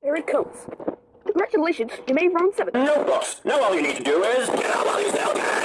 Here it comes. Congratulations, you made round seven. Notebooks. Now all you need to do is get out while you still can.